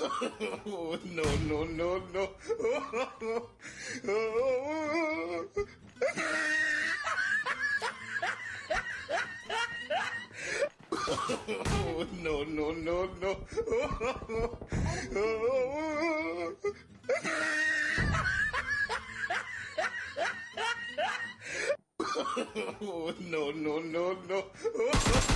oh, no, no, no, no. oh, no, no, no, no. oh, no, no, no, no.